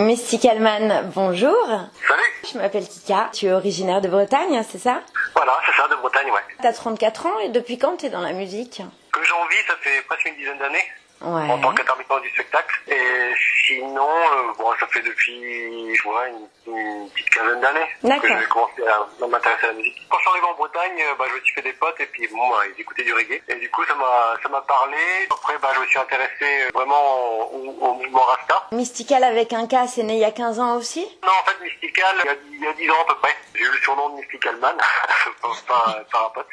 Mysticalman, bonjour. Salut. Je m'appelle Kika. Tu es originaire de Bretagne, c'est ça? Voilà, c'est ça, de Bretagne, ouais. T'as 34 ans et depuis quand t'es dans la musique? Que j'en vis, ça fait presque une dizaine d'années. Ouais. En tant qu'intermittent du spectacle. Et sinon, euh, bon, ça fait depuis, je vois, une, une petite quinzaine d'années que j'ai commencé à m'intéresser à la musique. Quand je suis arrivé en Bretagne, euh, bah, je me suis fait des potes et puis bon, bah, ils écoutaient du reggae. Et du coup, ça m'a, ça m'a parlé. Après, bah, je me suis intéressé vraiment au, au mouvement Rasta. Mystical avec un K, c'est né il y a 15 ans aussi? Non, en fait, Mystical, il y a, il y a 10 ans à peu près. J'ai eu le surnom de Mystical Man par, par, par un pote.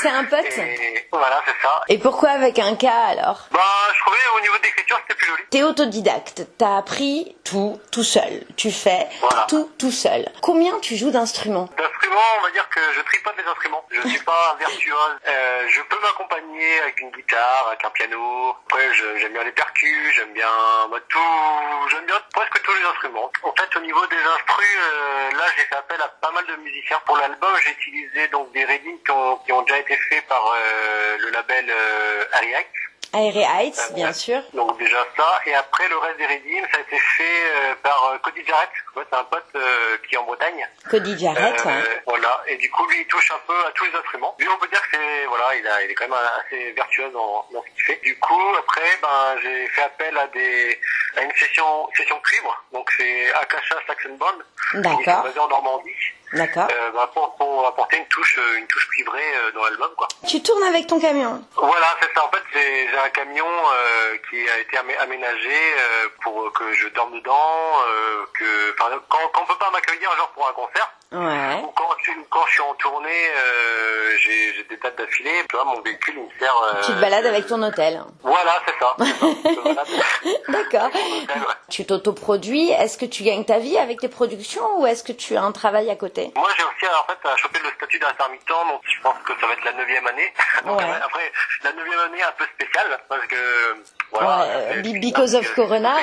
C'est un pote? Et voilà, c'est ça. Et pourquoi avec un K alors? Bah, je trouvais au niveau de l'écriture, c'était plus joli. T'es autodidacte, t'as appris tout, tout seul. Tu fais Voilà. tout, tout seul. Combien tu joues d'instruments? D'instruments, on va dire que je tripote les instruments. Je suis pas un virtuose. Euh, je peux m'accompagner avec une guitare, avec un piano. Après, j'aime bien les percus, j'aime bien bah, tout, j'aime bien presque tous les instruments. En fait, au niveau des instrus, euh, là, j'ai fait appel à pas mal de musiciens. Pour l'album, j'ai utilisé donc des readings qui ont, qui ont déjà été faits par euh, le label euh, Heights. Aéré Heights, bien sûr. Donc déjà ça, et après le reste des readings, ça a été fait euh, par euh, Cody Jarrett. C'est un pote euh, qui est en Bretagne. Cody Jarrett, Euh, ouais. Voilà, et du coup lui il touche un peu à tous les instruments. Lui on peut dire que c'est voilà, il, a, il est quand même assez vertueux dans, dans ce qu'il fait. Du coup après ben j'ai fait appel à des à une session session cuivre, donc c'est Akasha Saxon Band, qui est D'accord. basé en Normandie, D'accord. euh, ben, pour, pour apporter une touche euh, une touche cuivrée euh, dans l'album quoi. Tu tournes avec ton camion Voilà, c'est ça. En fait, j'ai un camion euh, qui a été amé- aménagé euh, pour que je dorme dedans, euh, que quand, quand on peut pas m'accueillir genre pour un concert, Ouais. ou quand, quand je suis en tournée, euh, j'ai j'ai des dates d'affilée, tu vois, mon véhicule il me sert. euh, Tu te balades avec ton hôtel. Voilà, c'est ça. D'accord. ouais. Tu t'autoproduis. Est-ce que tu gagnes ta vie avec tes productions ou est-ce que tu as un travail à côté? Moi, j'ai aussi en fait à choper le statut d'intermittent, donc je pense que ça va être la neuvième année. Donc, Ouais. Après, la neuvième année un peu spéciale parce que voilà. Ouais, because of Corona.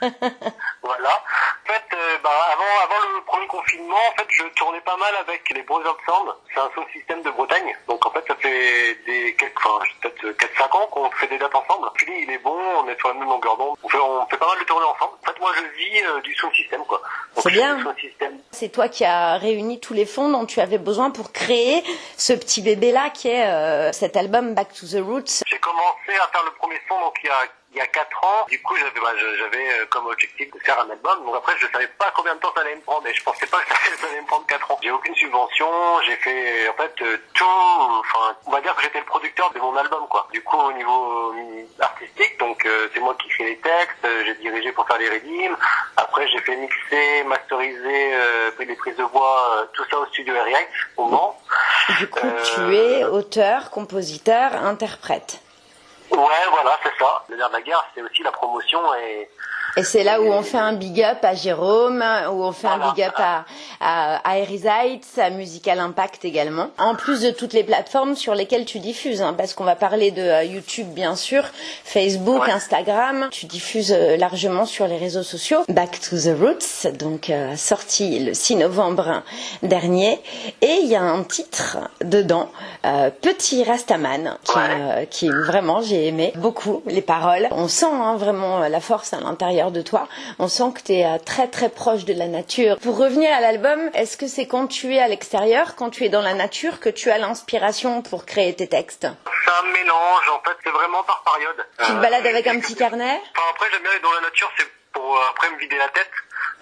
Voilà. En fait, euh, bah, avant, avant le premier confinement, en fait, je tournais pas mal avec les Bros Sound. C'est un sound système de Bretagne. Donc, en fait, ça fait des quelques, enfin, peut-être 4-5 ans qu'on fait des dates ensemble. Puis, il est bon, on est sur la même longueur d'onde. On fait, on fait pas mal de tournées ensemble. En fait, moi, je vis euh, du sound système, quoi. C'est bien. system. C'est toi qui as réuni tous les fonds dont tu avais besoin pour créer ce petit bébé-là qui est euh, cet album Back to the Roots. J'ai commencé à faire le premier son, donc, il y a il y a 4 ans, du coup j'avais bah, j'avais euh, comme objectif de faire un album. Donc après je savais pas combien de temps ça allait me prendre et je pensais pas que ça allait me prendre 4 ans. J'ai aucune subvention, j'ai fait en fait euh, tout, enfin on va dire que j'étais le producteur de mon album quoi. Du coup au niveau euh, artistique, donc euh, c'est moi qui crée les textes, j'ai dirigé pour faire les redeems. Après j'ai fait mixer, masteriser, euh, pris les prises de voix, euh, tout ça au studio RIA au Mans. Du coup, tu es auteur, compositeur, interprète. Ouais voilà c'est ça. Le nerf de la guerre c'est aussi la promotion et Et c'est là où on fait un big up à Jérôme, où on fait un big up à, à, à Musical Impact également. En plus de toutes les plateformes sur lesquelles tu diffuses, hein, parce qu'on va parler de euh, YouTube bien sûr, Facebook, Ouais. Instagram. Tu diffuses euh, largement sur les réseaux sociaux. Back to the Roots, donc euh, sorti le 6 novembre dernier. Et il y a un titre dedans, Petit Rastaman, qui, Ouais. qui vraiment j'ai aimé beaucoup les paroles. On sent hein, vraiment euh, la force à l'intérieur de toi. On sent que tu es très très proche de la nature. Pour revenir à l'album, est-ce que c'est quand tu es à l'extérieur, quand tu es dans la nature, que tu as l'inspiration pour créer tes textes? C'est un mélange, en fait, c'est vraiment par période. Tu te Euh, balades avec un petit carnet? Enfin, après, j'aime bien aller dans la nature, c'est pour euh, après me vider la tête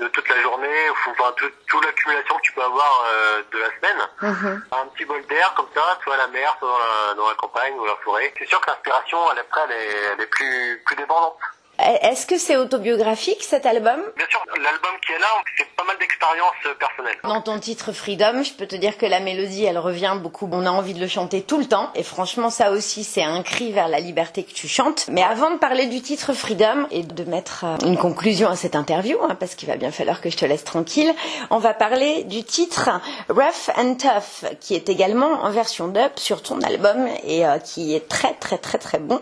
de toute la journée, ou, enfin, tout- toute l'accumulation que tu peux avoir euh, de la semaine. Mhm. Un petit bol d'air, comme ça, soit à la mer, soit dans la, dans la campagne ou la forêt. C'est sûr que l'inspiration, elle, après, elle est, elle est plus, plus dépendante. Est-ce que c'est autobiographique cet album Bien sûr, l'album qui est là, c'est pas mal d'expériences euh, personnelles. Dans ton titre Freedom, je peux te dire que la mélodie, elle revient beaucoup. On a envie de le chanter tout le temps. Et franchement, ça aussi, c'est un cri vers la liberté que tu chantes. Mais avant de parler du titre Freedom et de mettre euh, une conclusion à cette interview, hein, parce qu'il va bien falloir que je te laisse tranquille, on va parler du titre Rough and Tough, qui est également en version dub sur ton album et euh, qui est très très très très bon.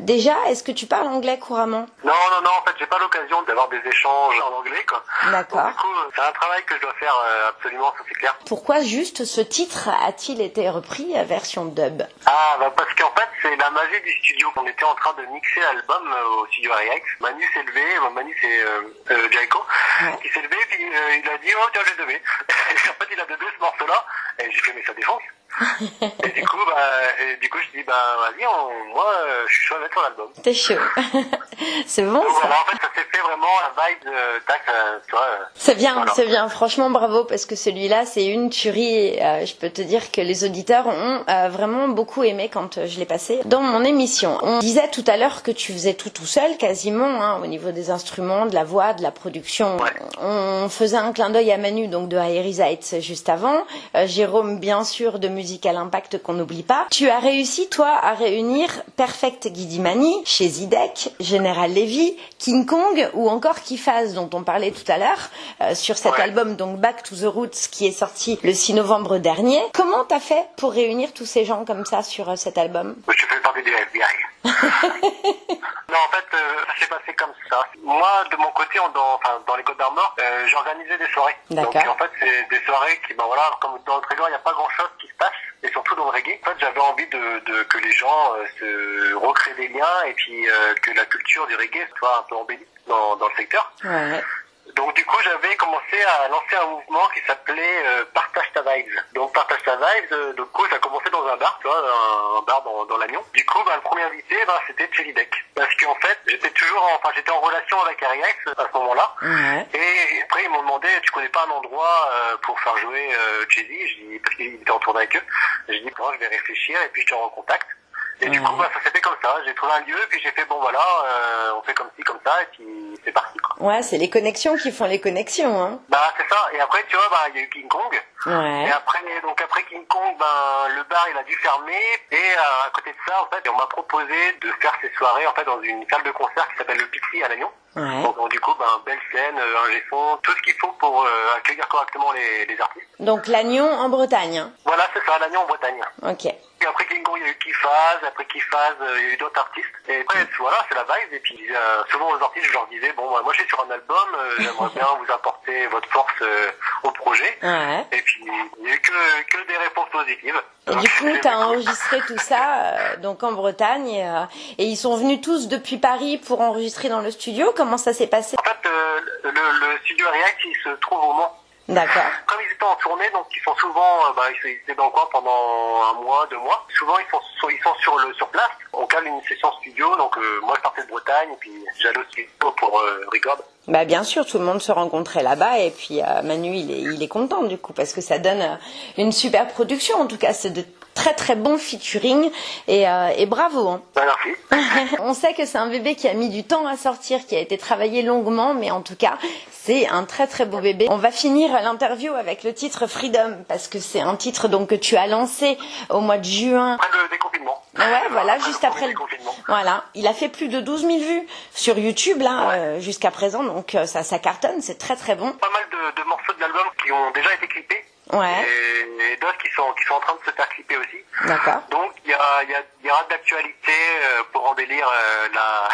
Déjà, est-ce que tu parles anglais couramment? Non, non, non, en fait, j'ai pas l'occasion d'avoir des échanges en anglais, quoi. D'accord. Du coup, c'est un travail que je dois faire euh, absolument, ça c'est clair. Pourquoi juste ce titre a-t-il été repris à version dub? Ah, bah parce qu'en fait, c'est la magie du studio. On était en train de mixer l'album euh, au studio RX. Manu s'est levé, euh, Manu c'est euh, euh, Jaiko, Ouais. qui s'est levé, puis euh, il a dit, oh tiens, j'ai levé. et en fait, il a levé ce morceau-là, et j'ai fait, mais ça défonce. et du coup, bah, et du coup, je dis, bah, vas-y, on- moi, euh, je suis chaud à mettre l'album. T'es chaud. c'est bon Donc ça voilà, en fait, ça s'est fait vraiment la vibe de, tac, euh, tu vois. C'est bien, Voilà. c'est bien. Franchement, bravo parce que celui-là, c'est une tuerie. Euh, je peux te dire que les auditeurs ont euh, vraiment beaucoup aimé quand euh, je l'ai passé dans mon émission. On disait tout à l'heure que tu faisais tout tout seul, quasiment, hein, au niveau des instruments, de la voix, de la production. Ouais. On faisait un clin d'œil à Manu, donc de Aerizites juste avant. Jérôme, bien sûr, de Musical Impact qu'on n'oublie pas. Tu as réussi, toi, à réunir Perfect Guidimani chez Zidek, General Levy, King Kong ou encore Kifaz, dont on parlait tout à l'heure, euh, sur cet Ouais. album, donc Back to the Roots, qui est sorti le 6 novembre dernier. Comment t'as fait pour réunir tous ces gens comme ça sur euh, cet album? Je fais partie du FBI. non, en fait, euh, ça s'est passé comme ça. Moi, de mon côté, on- dans, enfin, dans les Côtes d'Armor, euh, j'organisais des soirées. Donc, D'accord. en fait, c'est des soirées qui, ben voilà, comme dans le trésor, il n'y a pas grand-chose qui se passe, et surtout dans le reggae. En fait, j'avais envie de, de- que les gens euh, se recréent des liens, et puis euh, que la culture du reggae soit un peu embellie dans, dans le secteur. Ouais. Donc du coup, j'avais commencé à lancer un mouvement qui s'appelait euh, Partage ta vibes. Donc Partage ta vibes, euh, du coup, ça a commencé dans un bar, tu vois, un, un bar dans, dans l'Agnon. Du coup, bah, le premier invité, bah, c'était Chelidec. Parce qu'en fait, j'étais toujours, en- enfin, j'étais en relation avec Ariax à ce moment-là. Ouais. Et après, ils m'ont demandé, tu connais pas un endroit euh, pour faire jouer euh, Chelsea Je dis, parce qu'ils étaient en tournée avec eux. J'ai dit, bon, je vais réfléchir et puis je te recontacte. Et du coup, bah, ça s'est fait comme ça. J'ai trouvé un lieu, puis j'ai fait, bon voilà, euh, on fait comme comme ça, et puis c'est parti. Quoi. Ouais, c'est les connexions qui font les connexions, hein. Bah c'est ça. Et après, tu vois, bah il y a eu King Kong. Ouais. Et après, donc après King Kong, ben le bar il a dû fermer. Et euh, à côté de ça, en fait, on m'a proposé de faire ces soirées en fait dans une salle de concert qui s'appelle le Pixie à Lannion. Ouais. Donc, donc, du coup, ben belle scène, euh, un G-son, tout ce qu'il faut pour euh, accueillir correctement les, les artistes. Donc Lannion en Bretagne. hein. Voilà, c'est ça, Lannion en Bretagne. Ok. Et après King Kong, il y a eu Kifaz, après Kifaz, euh, il y a eu d'autres artistes. Et après, voilà, c'est la vibe. Et puis, euh, souvent aux artistes, je leur disais, bon, moi, je suis sur un album, euh, j'aimerais bien vous apporter votre force au projet. Ouais. Et puis, il n'y a eu que, que des réponses positives. Et du coup, tu as enregistré tout ça donc en Bretagne et, et ils sont venus tous depuis Paris pour enregistrer dans le studio. Comment ça s'est passé En fait, euh, le, le studio React, il se trouve au Mans. D'accord. Comme ils étaient en tournée, donc ils sont souvent, euh, bah, ils étaient dans le coin pendant un mois, deux mois. Souvent, ils sont, sont- ils sont sur le sur place. On cale une session studio, donc euh, moi, je partais de Bretagne, et puis j'allais au studio pour euh, record. Bah bien sûr, tout le monde se rencontrait là-bas et puis Manu il est, il est content du coup parce que ça donne une super production. En tout cas, c'est de très très bons featuring et, euh, et bravo. hein. Merci. On sait que c'est un bébé qui a mis du temps à sortir, qui a été travaillé longuement, mais en tout cas, c'est un très très beau bébé. On va finir l'interview avec le titre Freedom, parce que c'est un titre donc que tu as lancé au mois de juin. Après le déconfinement. Ouais, voilà, Après juste le après le... déconfinement. Voilà, il a fait plus de 12 000 vues sur YouTube là Ouais. euh, jusqu'à présent, donc euh, ça, ça cartonne, c'est très très bon. Pas mal de, de morceaux de l'album qui ont déjà été clippés. Ouais, Et, et d'autres qui sont, qui sont en train de se faire clipper aussi. d'accord. Donc il y, a, il y, a, il y aura de l'actualité euh, pour embellir euh, la,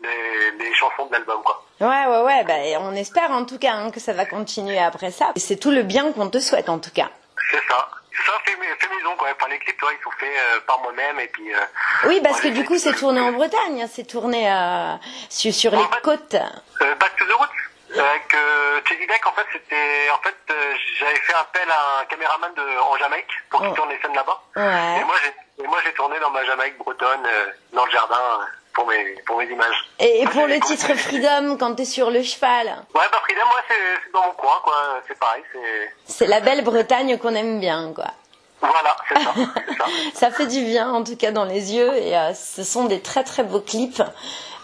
les, les chansons de l'album quoi. Ouais, ouais, ouais, bah, on espère en tout cas hein, que ça va continuer après ça. C'est tout le bien qu'on te souhaite en tout cas. C'est ça. Ça fait, fait maison quoi. Enfin les clips toi, ils sont faits euh, par moi-même et puis. euh, Oui, parce que du coup, c'est tourné en Bretagne, hein, c'est tourné euh, sur, sur les fait- côtes. Back to the Roots. Avec euh, Chesy Deck, en fait, c'était, en fait, j'avais fait appel à un caméraman de, en Jamaïque pour qu'il Oh. tourne les scènes là-bas. Ouais. Et moi, j'ai, et moi, j'ai tourné dans ma Jamaïque bretonne, euh, dans le jardin, euh, pour mes, pour mes images. Et, pour le titre Freedom, quand t'es sur le cheval, Ouais, bah Frida, moi, c'est, c'est dans mon coin, quoi. C'est pareil, c'est, c'est la belle Bretagne qu'on aime bien, quoi. voilà, c'est ça, c'est ça. Ça fait du bien, en tout cas, dans les yeux, et euh, ce sont des très très beaux clips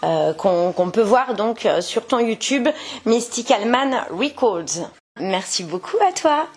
euh, qu'on qu'on peut voir donc euh, sur ton YouTube, Mystical Man Records. Merci beaucoup à toi.